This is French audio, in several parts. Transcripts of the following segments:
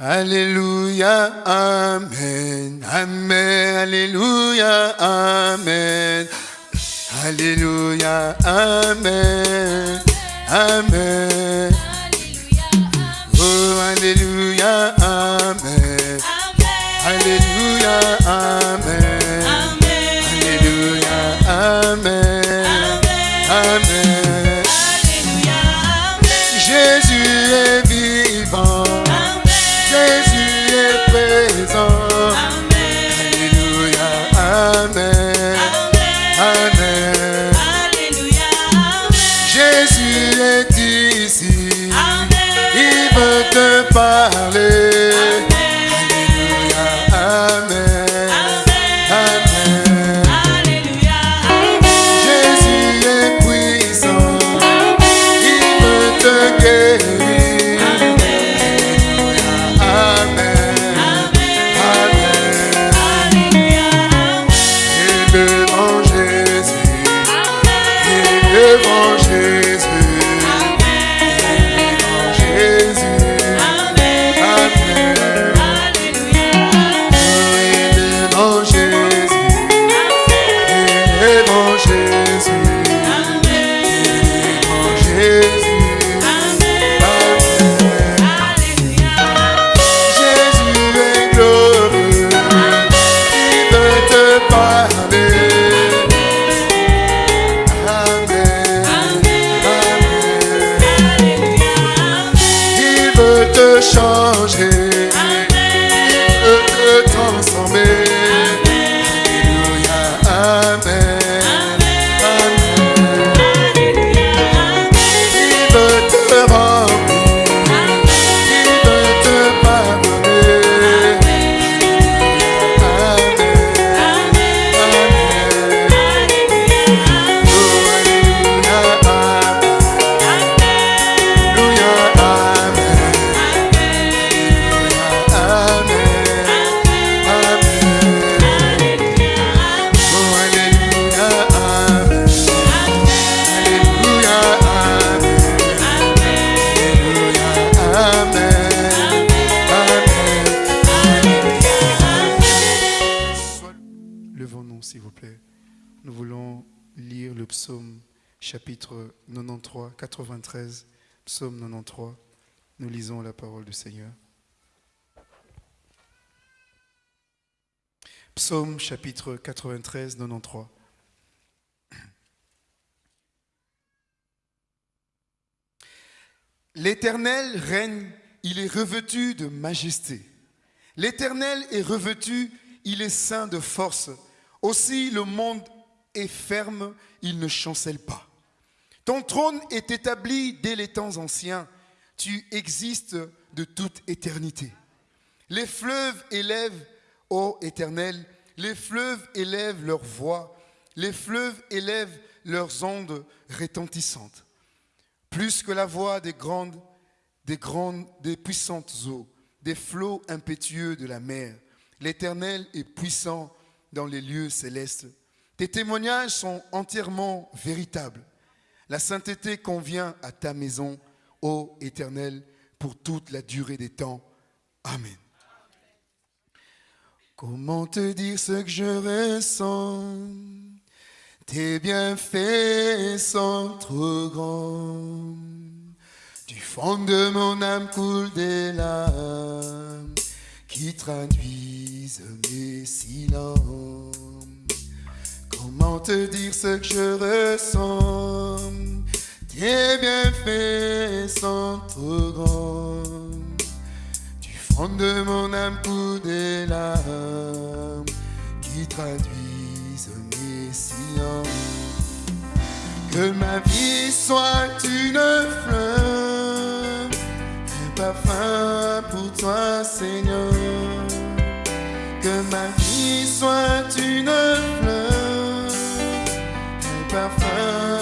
Alléluia, Amen, Amen, Alléluia, Amen. Alléluia, Amen, Amen. Oh, Alléluia, Amen. Alléluia, Amen. Psaume 93. Nous lisons la parole du Seigneur. Psaume chapitre 93, 93. L'Éternel règne, il est revêtu de majesté. L'Éternel est revêtu, il est saint de force. Aussi le monde est ferme, il ne chancelle pas. Ton trône est établi dès les temps anciens. Tu existes de toute éternité. Les fleuves élèvent, ô Éternel, les fleuves élèvent leur voix, les fleuves élèvent leurs ondes retentissantes. Plus que la voix des grandes, des grandes, des puissantes eaux, des flots impétueux de la mer. L'Éternel est puissant dans les lieux célestes. Tes témoignages sont entièrement véritables. La sainteté convient à ta maison, ô Éternel, pour toute la durée des temps. Amen. Comment te dire ce que je ressens? Tes bienfaits sont trop grands. Du fond de mon âme coule des larmes qui traduisent mes silences. Te dire ce que je ressens Tes bienfaits sont trop grands. Du fond de mon âme coule des larmes qui traduisent mes silences. Que ma vie soit une fleur, un parfum pour toi, Seigneur. Que ma vie soit une parfum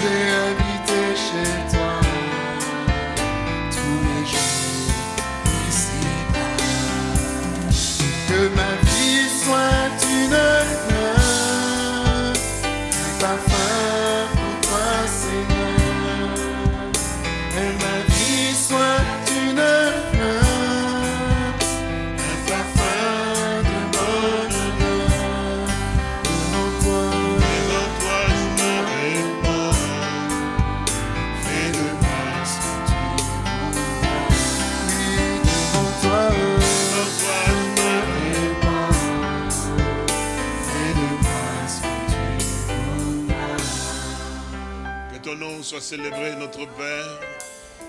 Je soit célébré, notre Père,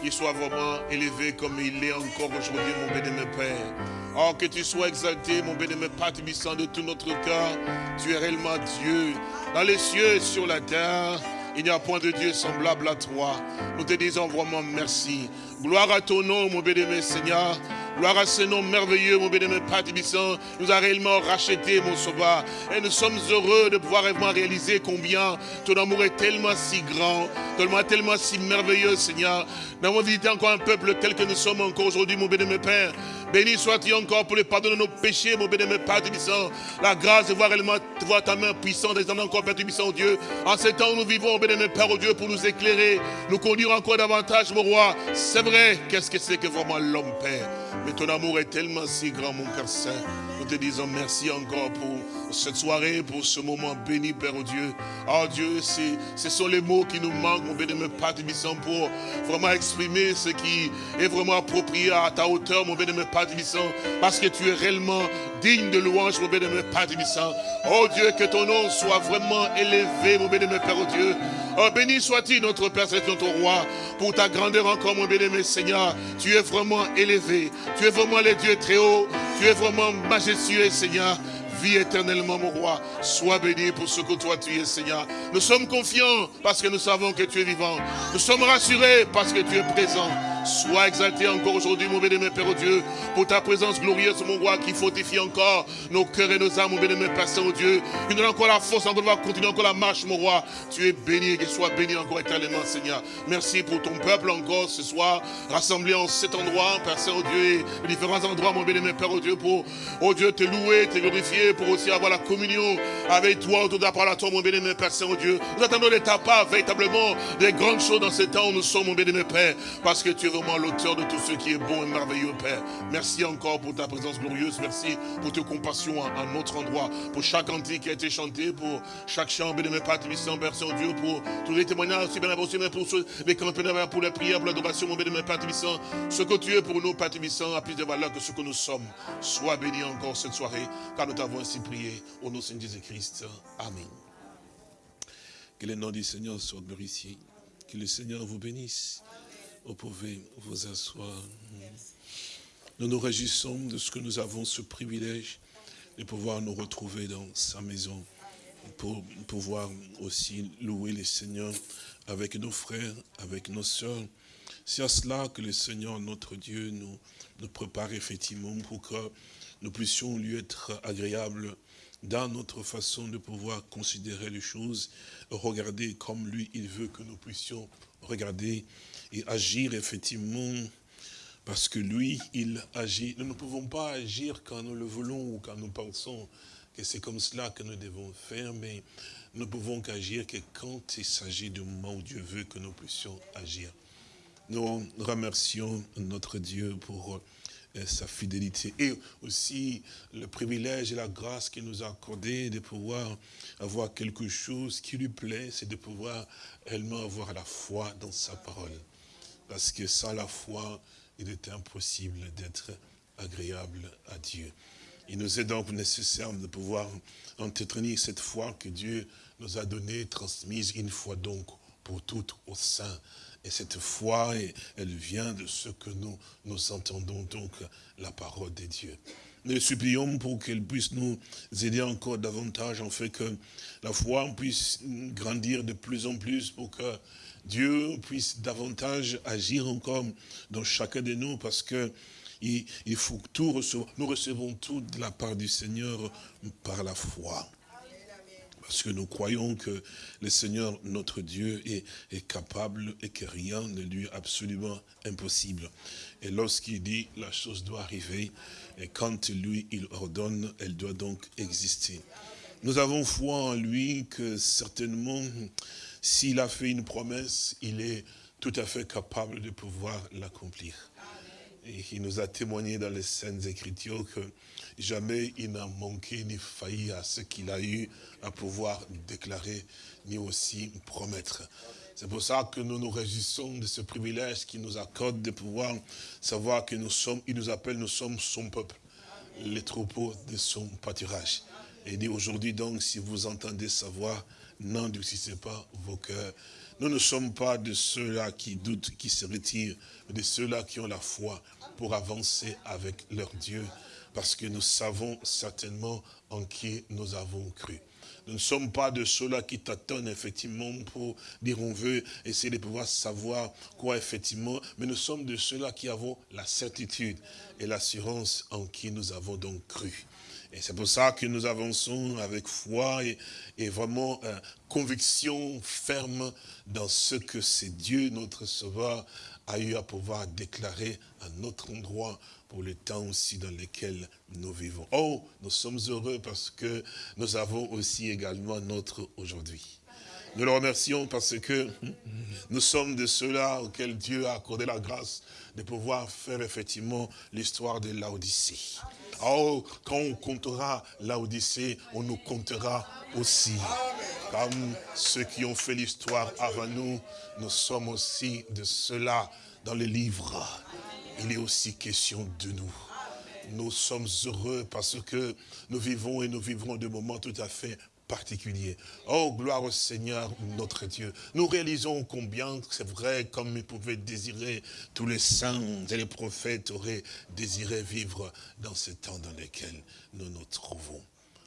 qu'il soit vraiment élevé comme il est encore aujourd'hui, mon béni-aimé Père. Oh, que tu sois exalté, mon béni-aimé Père Tubissant, de tout notre cœur. Tu es réellement Dieu, dans les cieux et sur la terre. Il n'y a point de Dieu semblable à toi. Nous te disons vraiment merci. Gloire à ton nom, mon béni-aimé Seigneur. Gloire à ce nom merveilleux, mon béni-aimé Père Tibissant. Nous a réellement racheté, mon sauveur. Et nous sommes heureux de pouvoir réellement réaliser combien ton amour est tellement si grand, tellement, tellement si merveilleux, Seigneur. Nous avons visité encore un peuple tel que nous sommes encore aujourd'hui, mon béni-aimé Père. Béni sois-tu encore pour le pardon de nos péchés, mon béni-aimé Père Tibissant. La grâce de voir réellement de voir ta main puissante, descendre encore, Père Tibissant, oh Dieu. En ces temps où nous vivons, béni-aimé Père, oh Dieu, pour nous éclairer, nous conduire encore davantage, mon roi. Qu'est-ce que c'est que vraiment l'homme, Père? Mais ton amour est tellement si grand, mon Père Saint. Nous te disons merci encore pour cette soirée, pour ce moment béni, Père oh Dieu. Oh Dieu, ce sont les mots qui nous manquent, mon béni, Père Tibissant, pour vraiment exprimer ce qui est vraiment approprié à ta hauteur, mon béni, Père Tibissant, parce que tu es réellement digne de louange, mon béni, Père Tibissant. Oh Dieu, que ton nom soit vraiment élevé, mon béni, Père Dieu. Oh, béni sois-tu, notre Père, c'est notre roi, pour ta grandeur encore, mon bien-aimé Seigneur. Tu es vraiment élevé. Tu es vraiment le Dieu très haut. Tu es vraiment majestueux, Seigneur. Vis éternellement, mon roi. Sois béni pour ce que toi tu es, Seigneur. Nous sommes confiants parce que nous savons que tu es vivant. Nous sommes rassurés parce que tu es présent. Sois exalté encore aujourd'hui, mon bien-aimé Père oh Dieu, pour ta présence glorieuse, mon roi, qui fortifie encore nos cœurs et nos âmes, mon bien-aimé Père Saint-Dieu. Il nous donne encore la force, encore de pouvoir continuer encore la marche, mon roi. Tu es béni et sois béni encore éternellement, Seigneur. Merci pour ton peuple encore ce soir, rassemblé en cet endroit, Père Saint-Dieu, et les différents endroits, mon bien-aimé Père, oh Dieu, pour, oh Dieu, te louer, te glorifier, pour aussi avoir la communion avec toi autour de la à toi, mon bien-aimé Père Saint-Dieu. Nous attendons de ta part véritablement des grandes choses dans ce temps où nous sommes, mon bien-aimé Père, parce que tu es vraiment l'auteur de tout ce qui est bon et merveilleux, Père. Merci encore pour ta présence glorieuse. Merci pour tes compassions à, notre endroit, pour chaque cantique qui a été chanté, pour chaque chant, bien-aimé Père Tibissant, Père Saint-Dieu, pour tous les témoignages, aussi bien pour ceux, les campagnes, pour les prières, pour l'adoration, mon bien-aimé Père Tibissant. Ce que tu es pour nous, Père a plus de valeur que ce que nous sommes. Sois béni encore cette soirée, car nous t'avons ainsi prié au nom de Jésus-Christ. Amen. Que le nom du Seigneur soit glorifié. Que le Seigneur vous bénisse. Vous pouvez vous asseoir. Nous nous réjouissons de ce que nous avons ce privilège de pouvoir nous retrouver dans sa maison pour pouvoir aussi louer le Seigneur avec nos frères, avec nos sœurs. C'est à cela que le Seigneur, notre Dieu, nous, nous prépare effectivement pour que nous puissions lui être agréables dans notre façon de pouvoir considérer les choses, regarder comme lui, il veut que nous puissions regarder et agir effectivement parce que lui, il agit. Nous ne pouvons pas agir quand nous le voulons ou quand nous pensons que c'est comme cela que nous devons faire, mais nous ne pouvons qu'agir que quand il s'agit du moment où Dieu veut que nous puissions agir. Nous remercions notre Dieu pour sa fidélité et aussi le privilège et la grâce qu'il nous a accordé de pouvoir avoir quelque chose qui lui plaît, c'est de pouvoir réellement avoir la foi dans sa parole. Parce que sans la foi, il est impossible d'être agréable à Dieu. Il nous est donc nécessaire de pouvoir entretenir cette foi que Dieu nous a donnée, transmise une fois donc pour toutes au sein. Et cette foi, elle vient de ce que nous, entendons donc la parole de Dieu. nous supplions pour qu'elle puisse nous aider encore davantage, en fait que la foi puisse grandir de plus en plus pour que Dieu puisse davantage agir encore dans chacun de nous, parce que. Nous recevons tout de la part du Seigneur par la foi. Parce que nous croyons que le Seigneur, notre Dieu, est, capable et que rien ne lui est absolument impossible. Et lorsqu'il dit, la chose doit arriver, et quand lui, il ordonne, elle doit donc exister. Nous avons foi en lui que certainement, s'il a fait une promesse, il est tout à fait capable de pouvoir l'accomplir. Et il nous a témoigné dans les Saintes Écritures que jamais il n'a manqué ni failli à ce qu'il a eu à pouvoir déclarer, ni aussi promettre. C'est pour ça que nous nous réjouissons de ce privilège qu'il nous accorde de pouvoir savoir que nous sommes, il nous appelle, nous sommes son peuple, les troupeaux de son pâturage. Et dit aujourd'hui donc, si vous entendez sa voix, n'endurcissez pas vos cœurs. Nous ne sommes pas de ceux-là qui doutent, qui se retirent, mais de ceux-là qui ont la foi pour avancer avec leur Dieu, parce que nous savons certainement en qui nous avons cru. Nous ne sommes pas de ceux-là qui t'attendent effectivement pour dire on veut essayer de pouvoir savoir quoi effectivement, mais nous sommes de ceux-là qui avons la certitude et l'assurance en qui nous avons donc cru. Et c'est pour ça que nous avançons avec foi et, vraiment euh, conviction ferme dans ce que c'est Dieu, notre Sauveur, a eu à pouvoir déclarer à notre endroit pour le temps aussi dans lequel nous vivons. Oh, nous sommes heureux parce que nous avons aussi également notre aujourd'hui. Nous le remercions parce que nous sommes de ceux-là auxquels Dieu a accordé la grâce de pouvoir faire effectivement l'histoire de l'Odyssée. Oh, quand on comptera l'Odyssée, on nous comptera aussi. Comme ceux qui ont fait l'histoire avant nous, nous sommes aussi de ceux-là dans les livres il est aussi question de nous. Nous sommes heureux parce que nous vivons et nous vivrons des moments tout à fait Oh, gloire au Seigneur, notre Dieu. Nous réalisons combien c'est vrai, comme ils pouvaient désirer, tous les saints et les prophètes auraient désiré vivre dans ce temps dans lequel nous nous trouvons.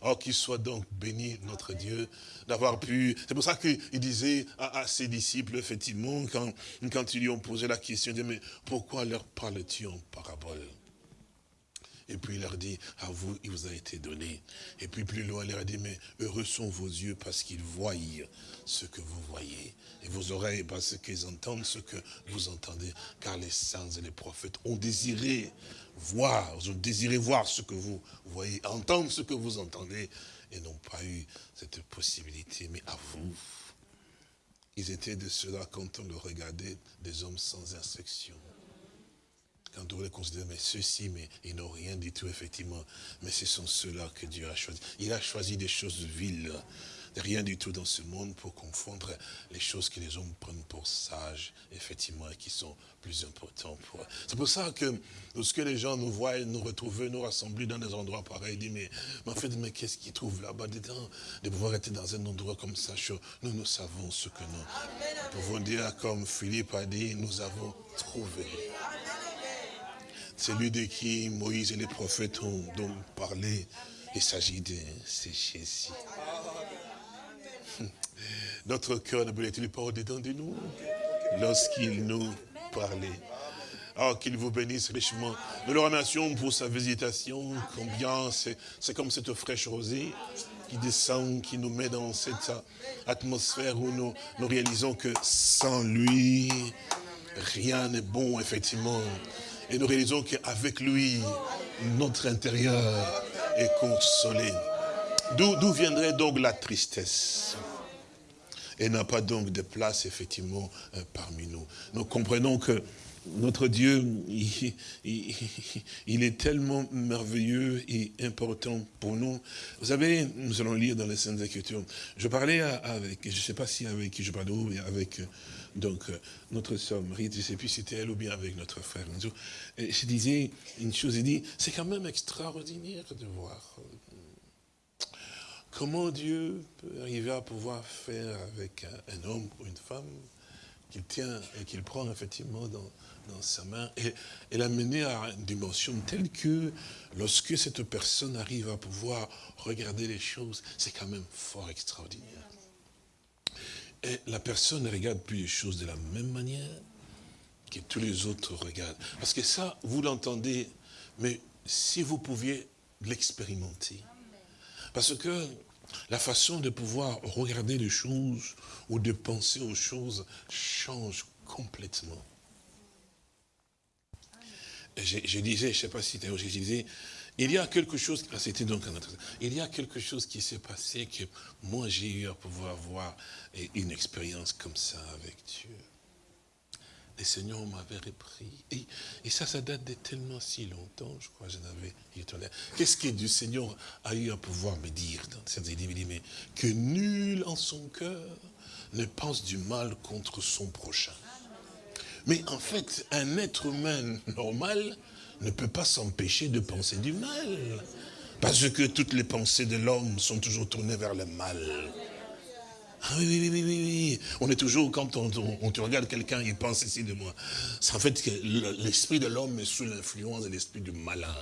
Oh, qu'il soit donc béni, notre Dieu, d'avoir pu... C'est pour ça qu'il disait à, ses disciples, effectivement, quand, quand ils lui ont posé la question, mais pourquoi leur parles-tu en parabole? Et puis il leur dit, à vous, il vous a été donné. Et puis plus loin, il leur dit, mais heureux sont vos yeux parce qu'ils voient ce que vous voyez. Et vos oreilles parce qu'ils entendent ce que vous entendez. Car les saints et les prophètes ont désiré voir, ont désiré voir ce que vous voyez, entendre ce que vous entendez, et n'ont pas eu cette possibilité. Mais à vous, ils étaient de ceux-là, quand on le regardait, des hommes sans instruction. Quand on les considérait, mais ceux-ci, mais ils n'ont rien du tout, effectivement. Mais ce sont ceux-là que Dieu a choisi. Il a choisi des choses viles rien du tout dans ce monde pour confondre les choses que les hommes prennent pour sages, effectivement, et qui sont plus importants pour eux. C'est pour ça que lorsque les gens nous voient, nous retrouver, nous rassembler dans des endroits pareils, ils disent, mais, en fait, mais qu'est-ce qu'ils trouvent là-bas dedans? De pouvoir être dans un endroit comme ça, nous, nous savons ce que nous pouvons dire, comme Philippe a dit, nous avons trouvé. Celui de qui Moïse et les prophètes ont donc parlé, il s'agit de Jésus. Notre cœur ne brûlait-il pas au-dedans de nous lorsqu'il nous parlait? Oh, qu'il vous bénisse richement. Nous le remercions pour sa visitation. Combien c'est comme cette fraîche rosée qui descend, qui nous met dans cette atmosphère où nous réalisons que sans lui, rien n'est bon, effectivement. Et nous réalisons qu'avec lui, notre intérieur est consolé. D'où viendrait donc la tristesse? Et n'a pas donc de place, effectivement, euh, parmi nous. Nous comprenons que notre Dieu, il, est tellement merveilleux et important pour nous. Vous savez, nous allons lire dans les Saintes Écritures. Je parlais avec, je ne sais pas si avec qui je parlais, mais avec donc, euh, notre Marie, je ne sais plus si c'était elle ou bien avec notre frère. Et je disais une chose, il dit, c'est quand même extraordinaire de voir Comment Dieu peut arriver à pouvoir faire avec un, homme ou une femme qu'il tient et qu'il prend effectivement dans, dans sa main et, et l'amener à une dimension telle que lorsque cette personne arrive à pouvoir regarder les choses, c'est quand même fort extraordinaire. La personne ne regarde plus les choses de la même manière que tous les autres regardent. Parce que ça, vous l'entendez, mais si vous pouviez l'expérimenter. Parce que la façon de pouvoir regarder les choses ou de penser aux choses change complètement. Je, je disais, je ne sais pas si tu as je disais, il y a quelque chose, il qui s'est passé que moi j'ai eu à pouvoir voir une expérience comme ça avec Dieu. Le Seigneur m'avait repris. Et, ça, ça date de tellement si longtemps, je crois, j'en avais Qu'est-ce que du Seigneur a eu à pouvoir me dire cette idée mais que nul en son cœur ne pense du mal contre son prochain. Mais en fait, un être humain normal ne peut pas s'empêcher de penser du mal. Parce que toutes les pensées de l'homme sont toujours tournées vers le mal. Ah oui, oui, oui, oui, oui. On est toujours, quand on, te regarde quelqu'un, il pense ici de moi. C'est en fait que l'esprit de l'homme est sous l'influence de l'esprit du malin.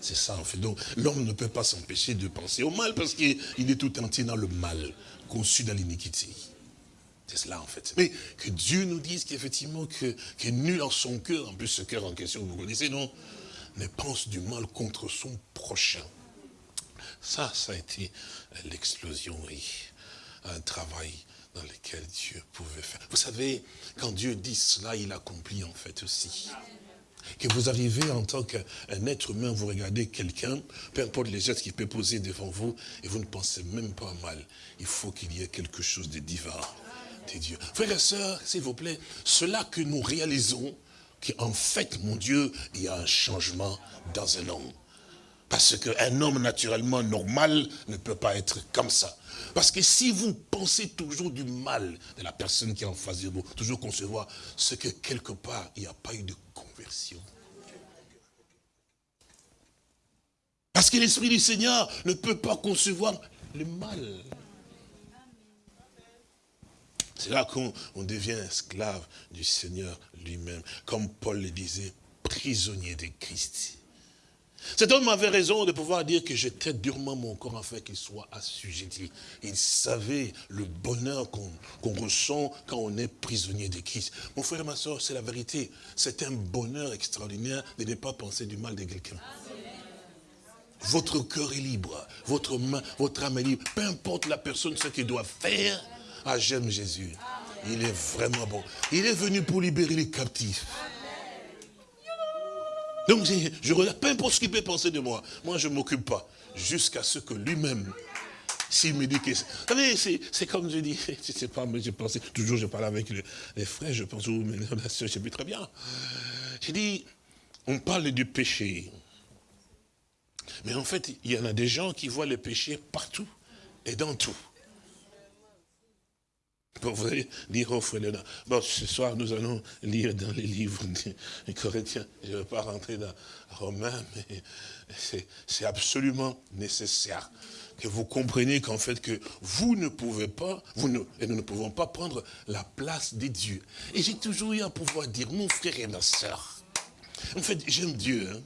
C'est ça, en fait. Donc, l'homme ne peut pas s'empêcher de penser au mal parce qu'il est tout entier dans le mal, conçu dans l'iniquité. C'est cela, en fait. Mais que Dieu nous dise qu'effectivement, que, que nul en son cœur, en plus ce cœur en question, vous connaissez, non Ne pense du mal contre son prochain. Ça, ça a été l'explosion, oui un travail dans lequel Dieu pouvait faire. Vous savez, quand Dieu dit cela, il accomplit en fait aussi. Que vous arrivez en tant qu'un être humain, vous regardez quelqu'un, peu importe les gestes qu'il peut poser devant vous, et vous ne pensez même pas mal. Il faut qu'il y ait quelque chose de divin, Dieu. Frères et sœurs, s'il vous plaît, cela que nous réalisons, qu'en fait, mon Dieu, il y a un changement dans un homme. Parce qu'un homme naturellement normal ne peut pas être comme ça. Parce que si vous pensez toujours du mal de la personne qui est en face de vous, toujours concevoir ce que quelque part, il n'y a pas eu de conversion. Parce que l'Esprit du Seigneur ne peut pas concevoir le mal. C'est là qu'on devient esclave du Seigneur lui-même. Comme Paul le disait, prisonnier de Christ. Cet homme avait raison de pouvoir dire que j'étais durement mon corps afin qu'il soit assujetti. Il savait le bonheur qu'on ressent quand on est prisonnier de Christ. Mon frère et ma soeur, c'est la vérité. C'est un bonheur extraordinaire de ne pas penser du mal de quelqu'un. Votre cœur est libre, votre main, votre âme est libre. Peu importe la personne, ce qu'il doit faire, ah j'aime Jésus. Il est vraiment bon. Il est venu pour libérer les captifs. Donc je, regarde, peu importe ce qu'il peut penser de moi, moi je ne m'occupe pas. Jusqu'à ce que lui-même, s'il me dit que... Vous savez, c'est comme je dis, je sais pas, mais je pensais, toujours je parle avec les, frères, je pense, ou la soeur, je sais plus très bien. J'ai dit, on parle du péché. Mais en fait, il y en a des gens qui voient le péché partout et dans tout. Vous allez dire au frère Léonard, ce soir, nous allons lire dans les livres des Corinthiens. Je ne vais pas rentrer dans Romains, mais c'est absolument nécessaire que vous compreniez qu'en fait, que vous ne pouvez pas, vous ne, et nous ne pouvons pas prendre la place des dieux. Et j'ai toujours eu à pouvoir dire, mon frère et ma soeur, en fait, j'aime Dieu. Hein.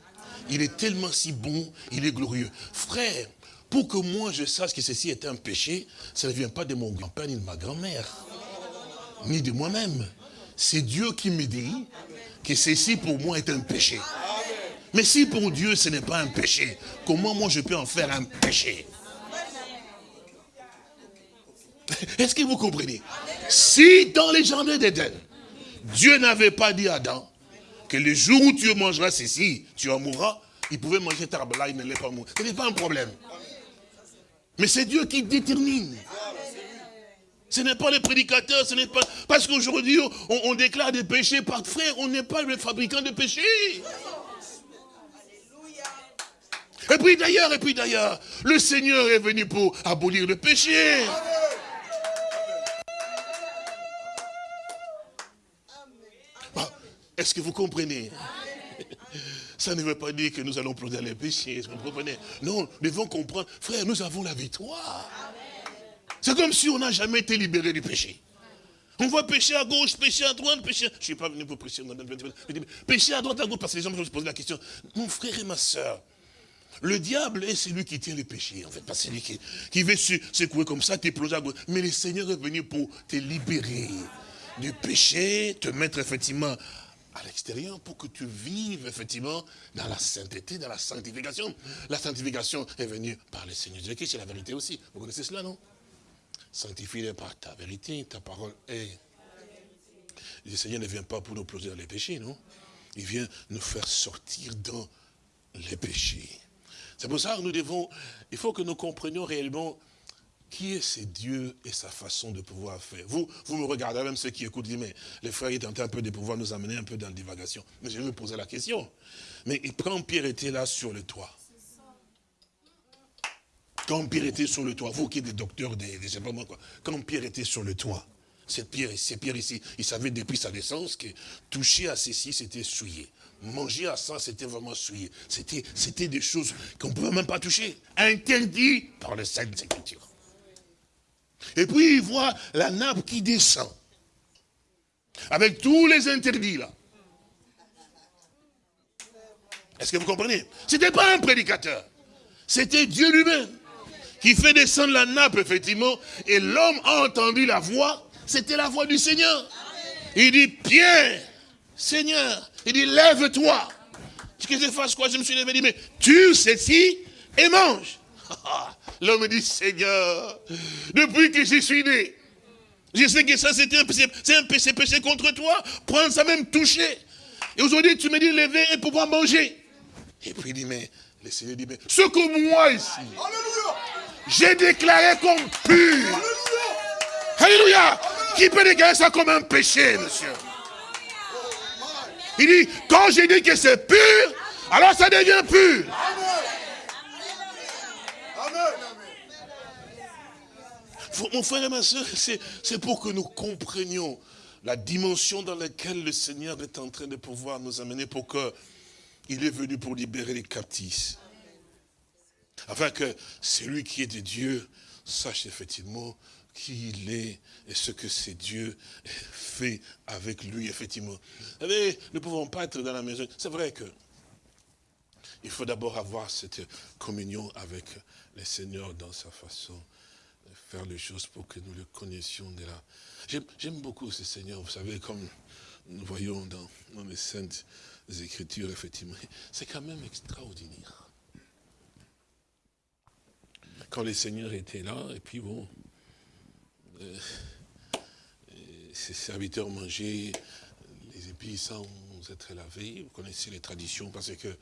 Il est tellement si bon, il est glorieux. Frère, pour que moi je sache que ceci est un péché, ça ne vient pas de mon grand-père ni de ma grand-mère, ni de moi-même. C'est Dieu qui me dit que ceci pour moi est un péché. Mais si pour Dieu ce n'est pas un péché, comment moi je peux en faire un péché? Est-ce que vous comprenez? Si dans les jardins d'Éden, Dieu n'avait pas dit à Adam que le jour où tu mangeras ceci, tu en mourras, il pouvait manger cet arbre-là, il n'allait pas mourir. Ce n'est pas un problème. Mais c'est Dieu qui détermine. Ce n'est pas les prédicateurs, ce n'est pas... Parce qu'aujourd'hui, on, déclare des péchés par frère, on n'est pas le fabricant de péchés. Et puis d'ailleurs, et puis d'ailleurs, le Seigneur est venu pour abolir le péché. Ah, est-ce que vous comprenez? Ça ne veut pas dire que nous allons plonger les péchés, vous comprenez? Non, nous devons comprendre, frère, nous avons la victoire. C'est comme si on n'a jamais été libéré du péché. On voit pécher à gauche, pécher à droite, pécher... Je ne suis pas venu pour pécher. Pécher à droite, à gauche, parce que les gens me posent la question. Mon frère et ma soeur, le diable est celui qui tient les péchés, en fait, pas celui qui, qui veut secouer comme ça, t'éploser à gauche. Mais le Seigneur est venu pour te libérer du péché, te mettre effectivement à l'extérieur pour que tu vives effectivement dans la sainteté, dans la sanctification. La sanctification est venue par le Seigneur Jésus, c'est la vérité aussi. Vous connaissez cela, non? Sanctifie par ta vérité, ta parole est. Le Seigneur ne vient pas pour nous plonger dans les péchés, non? Il vient nous faire sortir dans les péchés. C'est pour ça que nous devons, il faut que nous comprenions réellement qui est ce Dieu et sa façon de pouvoir faire? Vous, vous me regardez, même ceux qui écoutent, mais les frères, ils tentent un peu de pouvoir nous amener un peu dans la divagation. Mais je vais me poser la question. Mais quand Pierre était là sur le toit, quand Pierre était sur le toit, vous qui êtes des docteurs, des, des sais pas moi quoi, quand Pierre était sur le toit, cette pierre, ici, il savait depuis sa naissance que toucher à ceci, c'était souillé. Manger à ça, c'était vraiment souillé. C'était des choses qu'on ne pouvait même pas toucher. Interdit par les Saintes Écritures. Et puis il voit la nappe qui descend. Avec tous les interdits là. Est-ce que vous comprenez? Ce n'était pas un prédicateur. C'était Dieu lui-même qui fait descendre la nappe, effectivement. Et l'homme a entendu la voix. C'était la voix du Seigneur. Il dit, Pierre, Seigneur, il dit, lève-toi. Que je fasse quoi? Je me suis levé, dit, mais tue ceci et mange. L'homme dit, Seigneur, depuis que je suis né, je sais que ça c'était un péché, c'est un péché, péché contre toi, prendre ça même toucher. Et aujourd'hui, tu me dis lever et pouvoir manger. Et puis il dit, mais le Seigneur dit, mais ce que moi ici, j'ai déclaré comme pur. Alléluia. Qui peut déclarer ça comme un péché, monsieur? Il dit, quand j'ai dit que c'est pur, alors ça devient pur. Mon frère et ma soeur, c'est pour que nous comprenions la dimension dans laquelle le Seigneur est en train de pouvoir nous amener pour que il est venu pour libérer les captifs. Afin que celui qui est de Dieu sache effectivement qui il est et ce que c'est Dieu fait avec lui, effectivement. Vous savez, nous ne pouvons pas être dans la maison. C'est vrai que il faut d'abord avoir cette communion avec le Seigneur dans sa façon faire les choses pour que nous le connaissions de là. J'aime beaucoup ce Seigneur, vous savez, comme nous voyons dans, dans les saintes écritures, effectivement. C'est quand même extraordinaire. Quand le Seigneur était là, et puis bon, euh, ses serviteurs mangeaient les épices sans être lavés. Vous connaissez les traditions, parce que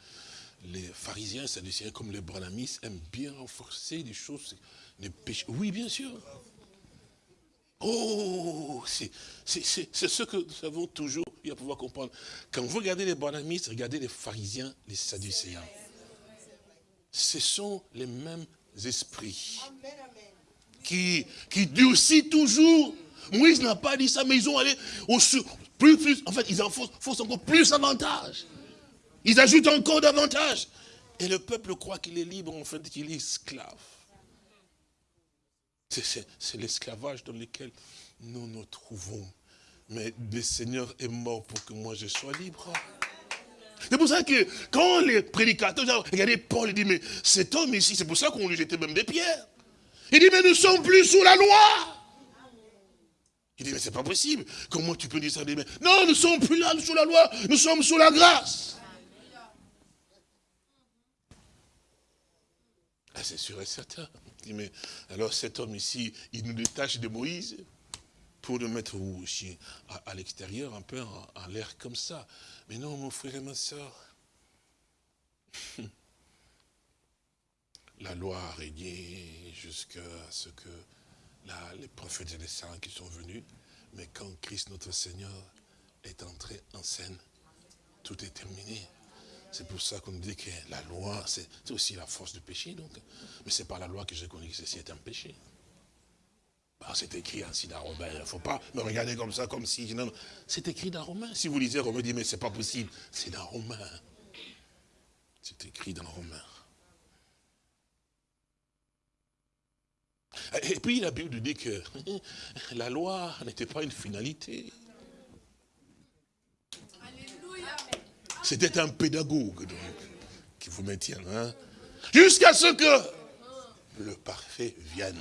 les pharisiens, sadduciens, comme les branamis, aiment bien renforcer des choses oui, bien sûr. Oh, c'est ce que nous avons toujours eu à pouvoir comprendre. Quand vous regardez les bonamistes, regardez les pharisiens, les sadducéens. Ce sont les mêmes esprits qui, qui durcissent toujours. Moïse n'a pas dit ça, mais ils ont allé au plus, plus, en fait, ils en font encore plus avantage. Ils ajoutent encore davantage. Et le peuple croit qu'il est libre, en fait, qu'il est esclave. C'est l'esclavage dans lequel nous nous trouvons. Mais le Seigneur est mort pour que moi je sois libre. C'est pour ça que quand les prédicateurs, regardez Paul, il dit, mais cet homme ici, c'est pour ça qu'on lui jetait même des pierres. Il dit, mais nous ne sommes plus sous la loi. Il dit, mais c'est pas possible. Comment tu peux dire ça? Non, nous ne sommes plus là sous la loi, nous sommes sous la grâce. Ah, c'est sûr et certain mais alors cet homme ici, il nous détache de Moïse pour le mettre aussi à, l'extérieur, un peu en, l'air comme ça. Mais non, mon frère et ma soeur, la loi a régné jusqu'à ce que les prophètes et les saints qui sont venus, mais quand Christ notre Seigneur est entré en scène, tout est terminé. C'est pour ça qu'on dit que la loi, c'est aussi la force du péché. Donc. Mais ce n'est pas la loi que j'ai connue que ceci est un péché. Bah, c'est écrit ainsi dans Romain. Il ne faut pas me regarder comme ça, comme si... C'est écrit dans Romain. Si vous lisez Romain, dites, mais c'est pas possible. C'est dans Romain. C'est écrit dans Romain. Et puis la Bible dit que la loi n'était pas une finalité. C'était un pédagogue qui vous maintient. Hein? Jusqu'à ce que le parfait vienne.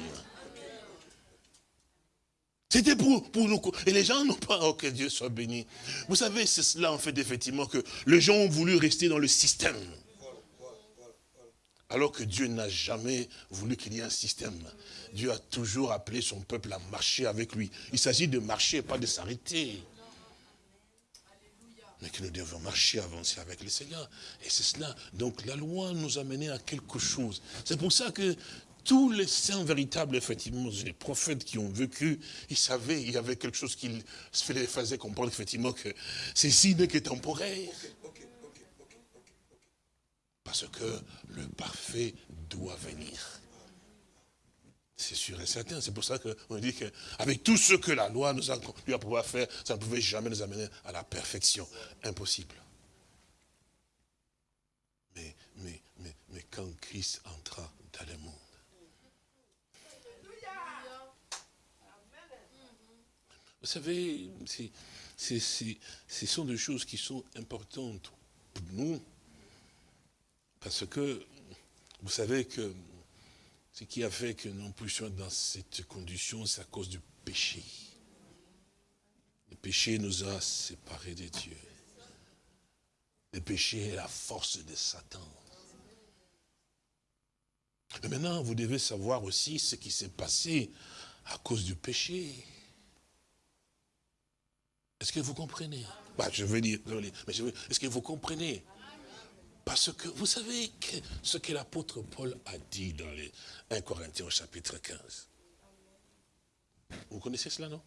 C'était pour, pour nous. Et les gens n'ont pas, oh que Dieu soit béni. Vous savez, c'est cela en fait effectivement que les gens ont voulu rester dans le système. Alors que Dieu n'a jamais voulu qu'il y ait un système. Dieu a toujours appelé son peuple à marcher avec lui. Il s'agit de marcher, pas de s'arrêter. Mais que nous devons marcher, avancer avec le Seigneur. Et c'est cela. Donc la loi nous a mené à quelque chose. C'est pour ça que tous les saints véritables, effectivement, les prophètes qui ont vécu, ils savaient, il y avait quelque chose qui les faisait comprendre, effectivement, que ceci n'est que temporaire. Parce que le parfait doit venir. C'est sûr et certain. C'est pour ça qu'on dit qu'avec tout ce que la loi nous a conduit à pouvoir faire, ça ne pouvait jamais nous amener à la perfection. Impossible. Mais, quand Christ entra dans le monde, Vous savez, ce sont des choses qui sont importantes pour nous, parce que vous savez que ce qui a fait que nous puissions dans cette condition, c'est à cause du péché. Le péché nous a séparés de Dieu. Le péché est la force de Satan. Mais maintenant, vous devez savoir aussi ce qui s'est passé à cause du péché. Est-ce que vous comprenez? Bah, Je veux dire, mais est-ce que vous comprenez? Parce que vous savez ce que l'apôtre Paul a dit dans les 1 Corinthiens au chapitre 15. Vous connaissez cela, non?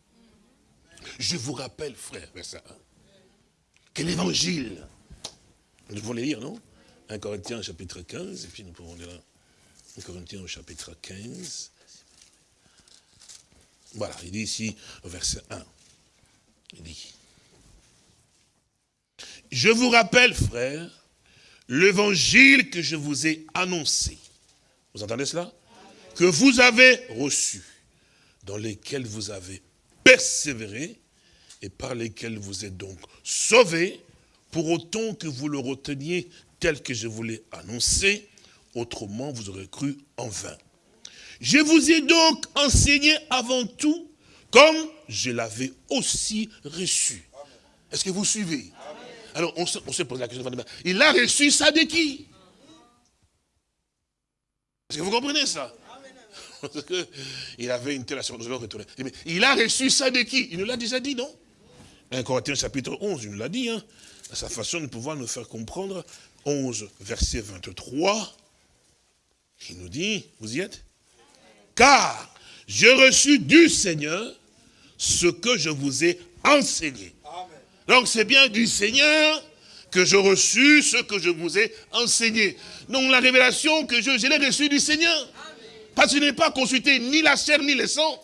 Je vous rappelle, frère, verset 1, que l'évangile, nous devons les lire, non? 1 Corinthiens chapitre 15, et puis nous pouvons lire 1 Corinthiens au chapitre 15. Voilà, il dit ici, verset 1. Il dit, je vous rappelle, frère, l'évangile que je vous ai annoncé. Vous entendez cela? Que vous avez reçu, dans lesquels vous avez persévéré, et par lesquels vous êtes donc sauvés, pour autant que vous le reteniez tel que je vous l'ai annoncé, autrement vous aurez cru en vain. Je vous ai donc enseigné avant tout comme je l'avais aussi reçu. Est-ce que vous suivez? Alors, on se, pose la question, il a reçu ça de qui? Est-ce que vous comprenez ça? Parce qu'il avait une telle assurance, Il a reçu ça de qui? Il nous l'a déjà dit, non? 1 Corinthiens chapitre 11, il nous l'a dit, hein, à sa façon de pouvoir nous faire comprendre. 11, verset 23, il nous dit, vous y êtes? Car j'ai reçu du Seigneur ce que je vous ai enseigné. Donc c'est bien du Seigneur que je reçu ce que je vous ai enseigné. Donc la révélation que je, l'ai reçue du Seigneur. Parce que je n'ai pas consulté ni la chair ni le sang.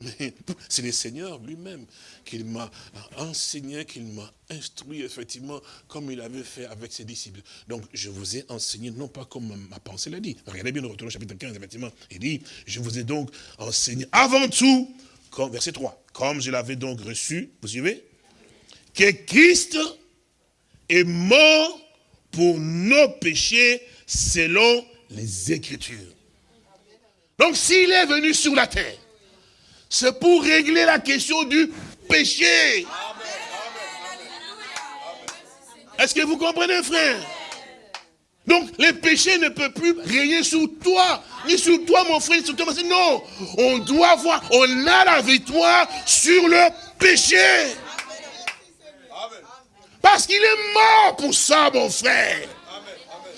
Mais c'est le Seigneur lui-même qu'il m'a enseigné, qu'il m'a instruit effectivement comme il avait fait avec ses disciples. Donc je vous ai enseigné, non pas comme ma pensée l'a dit. Regardez bien, nous retournons au chapitre 15, effectivement. Il dit, je vous ai donc enseigné avant tout, comme, verset 3, comme je l'avais donc reçu, vous suivez Que Christ est mort pour nos péchés selon les Écritures. Donc s'il est venu sur la terre, c'est pour régler la question du péché. Est-ce que vous comprenez, frère? Donc, le péché ne peut plus régner sur toi, ni sur toi, mon frère, ni sur toi, Non, on doit voir, on a la victoire sur le péché. Parce qu'il est mort pour ça, mon frère.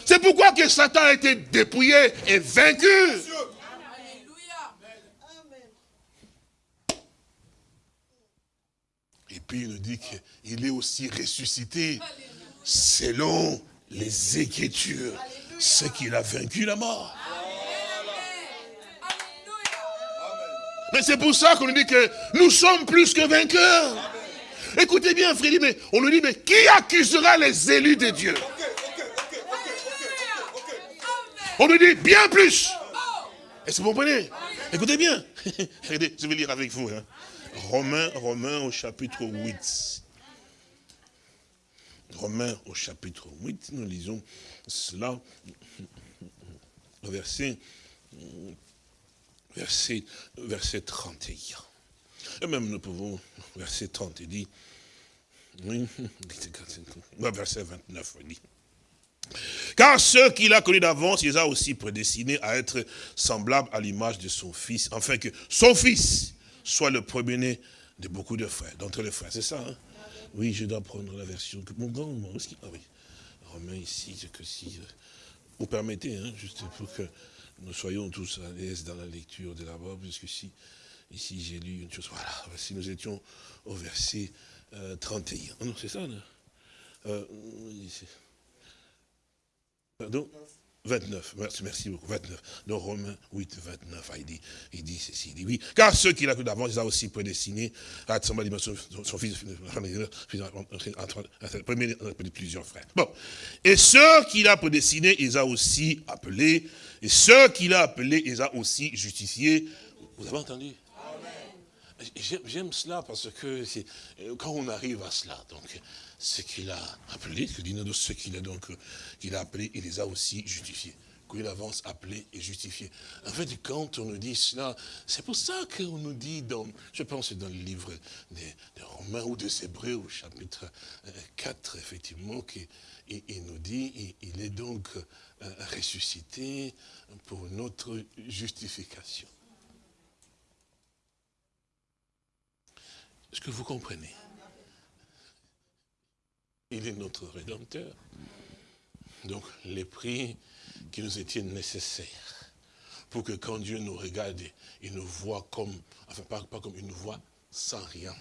C'est pourquoi que Satan a été dépouillé et vaincu. puis il nous dit qu'il est aussi ressuscité selon les Écritures, ce qu'il a vaincu la mort. Mais c'est pour ça qu'on nous dit que nous sommes plus que vainqueurs. Écoutez bien, frère, mais on nous dit, mais qui accusera les élus de Dieu? On nous dit bien plus. Est-ce que vous comprenez? Écoutez bien. Je vais lire avec vous. Hein. Romains, Romains au chapitre 8. Romains au chapitre 8, nous lisons cela, verset, verset, verset 31. Et même nous pouvons, verset 30, il dit, oui, verset 29, il dit, car ceux qu'il a connus d'avance, il les a aussi prédestinés à être semblables à l'image de son fils, afin que son fils soit le premier-né de beaucoup de frères, d'entre les frères. C'est ça, hein? Oui, je dois prendre la version. Mon grand, moi. Ah oui. Romain ici, que si. Euh, vous permettez, hein, juste pour que nous soyons tous à l'aise dans la lecture de la Bible, puisque si, ici j'ai lu une chose. Voilà, si nous étions au verset 31. Euh, ah non, c'est ça, non euh, Pardon? 29, merci, merci beaucoup, 29. Dans Romains 8, 29, il dit, il dit ceci, il dit oui, car ceux qu'il a cru d'avance, il a aussi prédestiné à être son, son fils, plusieurs frères. Bon, et ceux qu'il a prédestinés, il a aussi appelés, et ceux qu'il a appelés, il a aussi justifiés. Vous avez entendu? J'aime cela parce que quand on arrive à cela, donc ce qu'il a appelé, ce qu'il a donc qu'il a appelé, il les a aussi justifiés. Qu'il avance appelé et justifié. En fait, quand on nous dit cela, c'est pour ça qu'on nous dit dans, je pense dans le livre des, Romains ou des Hébreux au chapitre 4, euh, effectivement, qu'il il nous dit, il est donc euh, ressuscité pour notre justification. Est-ce que vous comprenez? Il est notre Rédempteur. Donc les prix qui nous étaient nécessaires pour que quand Dieu nous regarde, il nous voit comme, enfin pas, comme il nous voit sans rien.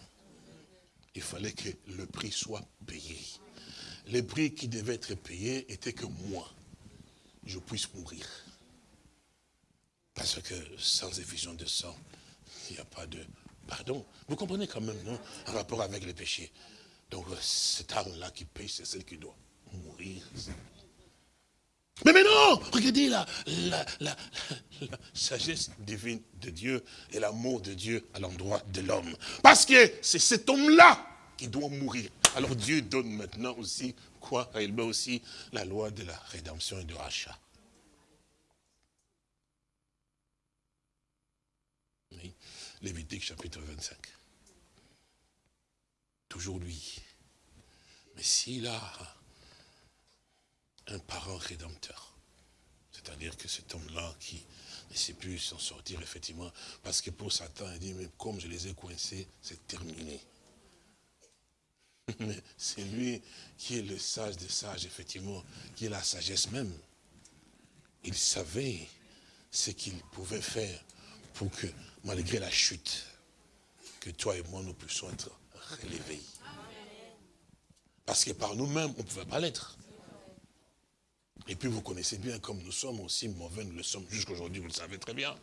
Il fallait que le prix soit payé. Les prix qui devaient être payés étaient que moi, je puisse mourir. Parce que sans effusion de sang, il n'y a pas de Pardon. Vous comprenez quand même, non En rapport avec les péchés. Donc, cette âme-là qui pêche, c'est celle qui doit mourir. Mais maintenant, regardez la, la, la, sagesse divine de Dieu et l'amour de Dieu à l'endroit de l'homme. Parce que c'est cet homme-là qui doit mourir. Alors Dieu donne maintenant aussi quoi? Il met aussi la loi de la rédemption et du rachat. Lévitique chapitre 25. Toujours lui. Mais s'il a un parent rédempteur, c'est-à-dire que cet homme-là qui ne sait plus s'en sortir, effectivement, parce que pour Satan, il dit, mais comme je les ai coincés, c'est terminé. Mais c'est lui qui est le sage des sages, effectivement, qui est la sagesse même. Il savait ce qu'il pouvait faire pour que malgré la chute, que toi et moi, nous puissions être relevés. Parce que par nous-mêmes, on ne pouvait pas l'être. Et puis vous connaissez bien, comme nous sommes aussi mauvais, nous le sommes jusqu'aujourd'hui, vous le savez très bien.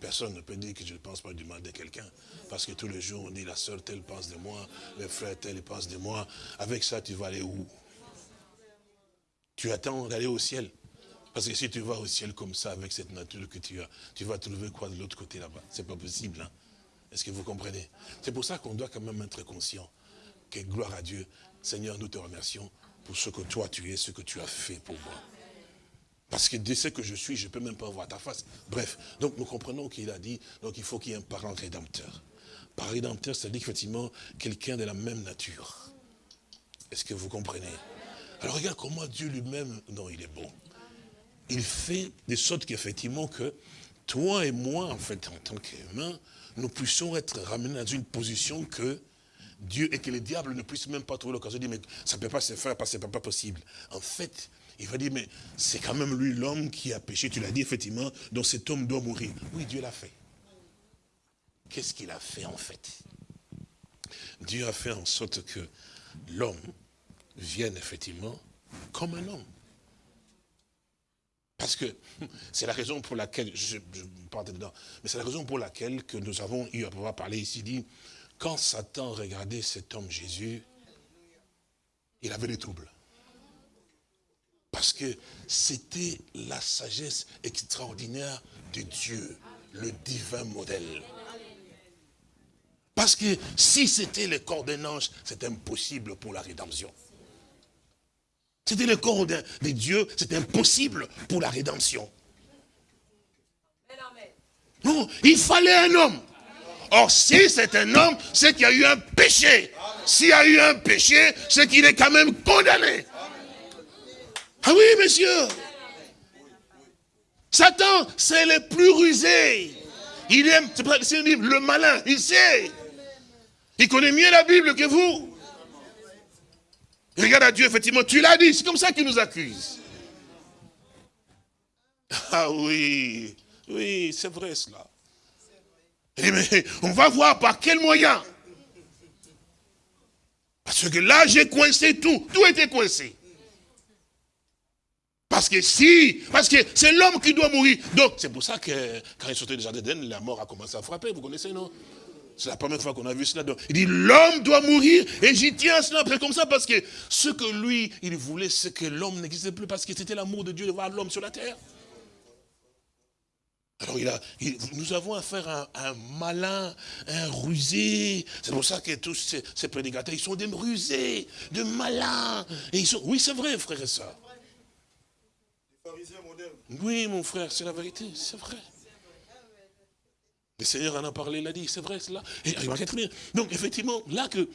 Personne ne peut dire que je ne pense pas du mal de quelqu'un. Parce que tous les jours, on dit, la soeur telle pense de moi, le frère tel pense de moi. Avec ça, tu vas aller où? Tu attends d'aller au ciel. Parce que si tu vas au ciel comme ça, avec cette nature que tu as, tu vas trouver quoi de l'autre côté là-bas? C'est pas possible. Hein? Est-ce que vous comprenez? C'est pour ça qu'on doit quand même être conscient que gloire à Dieu. Seigneur, nous te remercions pour ce que toi tu es, ce que tu as fait pour moi. Parce que de ce que je suis, je ne peux même pas voir ta face. Bref, donc nous comprenons qu'il a dit, donc il faut qu'il y ait un parent rédempteur. Parent rédempteur, c'est-à-dire effectivement quelqu'un de la même nature. Est-ce que vous comprenez? Alors regarde comment Dieu lui-même, non, il est bon il fait de sorte qu'effectivement que toi et moi, en fait, en tant qu'humains, nous puissions être ramenés dans une position que Dieu et que le diable ne puisse même pas trouver l'occasion de dire, mais ça ne peut pas se faire parce que ce n'est pas possible. En fait, il va dire, mais c'est quand même lui l'homme qui a péché. Tu l'as dit effectivement, donc cet homme doit mourir. Oui, Dieu l'a fait. Qu'est-ce qu'il a fait en fait? Dieu a fait en sorte que l'homme vienne effectivement comme un homme. Parce que c'est la raison pour laquelle, je, je dedans, mais c'est la raison pour laquelle que nous avons eu à pouvoir parler ici, dit, quand Satan regardait cet homme Jésus, il avait des troubles. Parce que c'était la sagesse extraordinaire de Dieu, le divin modèle. Parce que si c'était le corps d'un ange, c'est impossible pour la rédemption. C'était le corps de, Dieu, c'est impossible pour la rédemption. Non, il fallait un homme. Or, si c'est un homme, c'est qu'il y a eu un péché. S'il y a eu un péché, c'est qu'il est quand même condamné. Ah oui, monsieur. Satan, c'est le plus rusé. Il aime, c'est le malin, il sait. Il connaît mieux la Bible que vous. Regarde à Dieu, effectivement, tu l'as dit, c'est comme ça qu'il nous accuse. Ah oui, oui, c'est vrai cela. mais on va voir par quel moyen. Parce que là, j'ai coincé tout. Tout était coincé. Parce que si, parce que c'est l'homme qui doit mourir. Donc, c'est pour ça que quand il sortait du jardin d'Eden, la mort a commencé à frapper. Vous connaissez, non? C'est la première fois qu'on a vu cela. il dit, l'homme doit mourir. Et j'y tiens à cela après comme ça parce que ce que lui, il voulait, c'est que l'homme n'existait plus parce que c'était l'amour de Dieu de voir l'homme sur la terre. Alors il a, nous avons affaire à, un malin, un rusé. C'est pour ça que tous ces, prédicateurs, ils sont des rusés, de malins. Et ils sont, oui, c'est vrai, frère et soeur. Oui, mon frère, c'est la vérité, c'est vrai. Le Seigneur en a parlé, il a dit, c'est vrai cela. Et Donc, effectivement, là que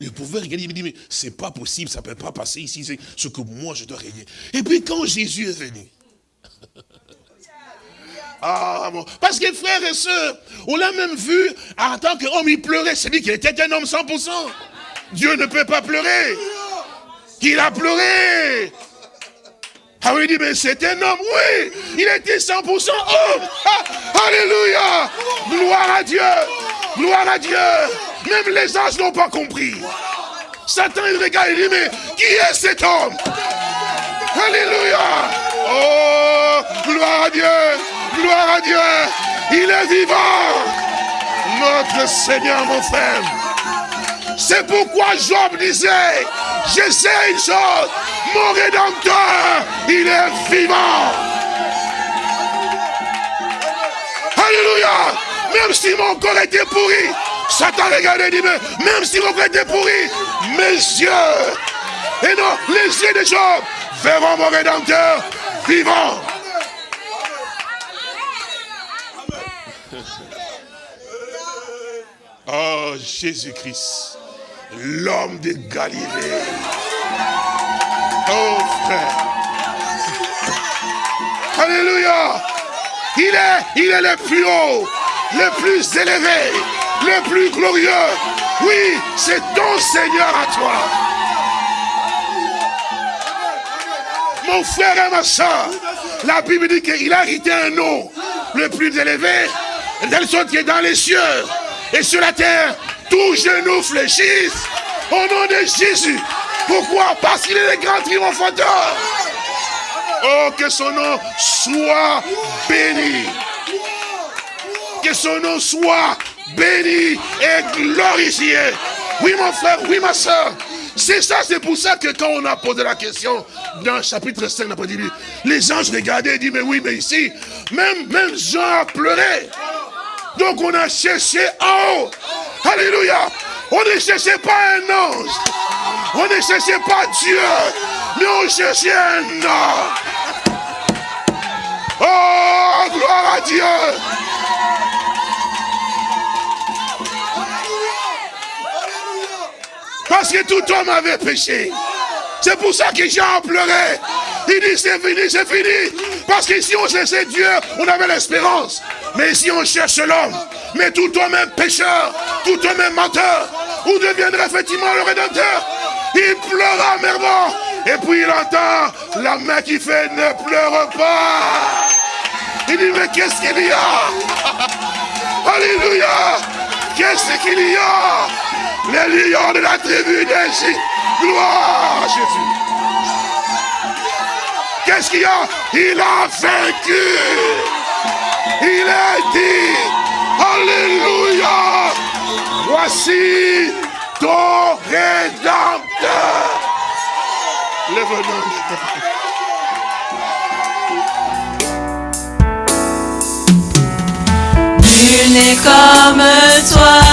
il pouvait regarder, il me dit, mais c'est pas possible, ça ne peut pas passer ici, c'est ce que moi je dois régner. Et puis quand Jésus est venu, ah bon. Parce que frères et sœurs, on l'a même vu en tant qu'homme, il pleurait. C'est dit qu'il était un homme 100%. Dieu ne peut pas pleurer. Il a pleuré. Ah oui, il dit, mais c'est un homme, oui, il était 100% homme. Alléluia. Gloire à Dieu. Gloire à Dieu. Même les anges n'ont pas compris. Satan, il regarde, il dit, mais qui est cet homme? Alléluia. Oh, gloire à Dieu. Gloire à Dieu. Il est vivant. Notre Seigneur, mon frère. C'est pourquoi Job disait, je sais une chose, mon Rédempteur, il est vivant. Alléluia. Même si mon corps était pourri, Satan regardait et dit, même si mon corps était pourri, mes yeux, et non, les yeux de Job, verront mon Rédempteur vivant. Oh, Jésus-Christ, l'homme de Galilée. Oh, frère. Alléluia. Il est, le plus haut, le plus élevé, le plus glorieux. Oui, c'est ton Seigneur à toi. Mon frère et ma soeur, la Bible dit qu'il a hérité un nom le plus élevé, tel sorte qui est dans les cieux et sur la terre, tous genoux fléchissent au nom de Jésus. Pourquoi? Parce qu'il est le grand triomphateur. Oh, que son nom soit béni. Que son nom soit béni et glorifié. Oui, mon frère, oui, ma soeur. C'est ça, c'est pour ça que quand on a posé la question dans le chapitre 5, on a dit, les anges regardaient et disent, mais oui, mais ici, même, même Jean a pleuré. Donc on a cherché en haut. Alléluia. On ne cherchait pas un ange. On ne cherchait pas Dieu. Mais on cherchait un homme. Oh, gloire à Dieu. Parce que tout homme avait péché. C'est pour ça que Jean pleurait. Il dit c'est fini, c'est fini. Parce que si on cherchait Dieu, on avait l'espérance. Mais si on cherche l'homme, mais tout homme est pécheur, tout homme est menteur, où deviendra effectivement le Rédempteur Il pleura amerement. Et puis il entend la main qui fait ne pleure pas. Il dit mais qu'est-ce qu'il y a? Alléluia Qu'est-ce qu'il y a? Les lions de la tribu d'Égypte. Gloire à Jésus. Qu'est-ce qu'il y a? Il a vaincu. Il est dit, Alléluia, voici ton rédempteur. Lève-nous. n'est comme toi.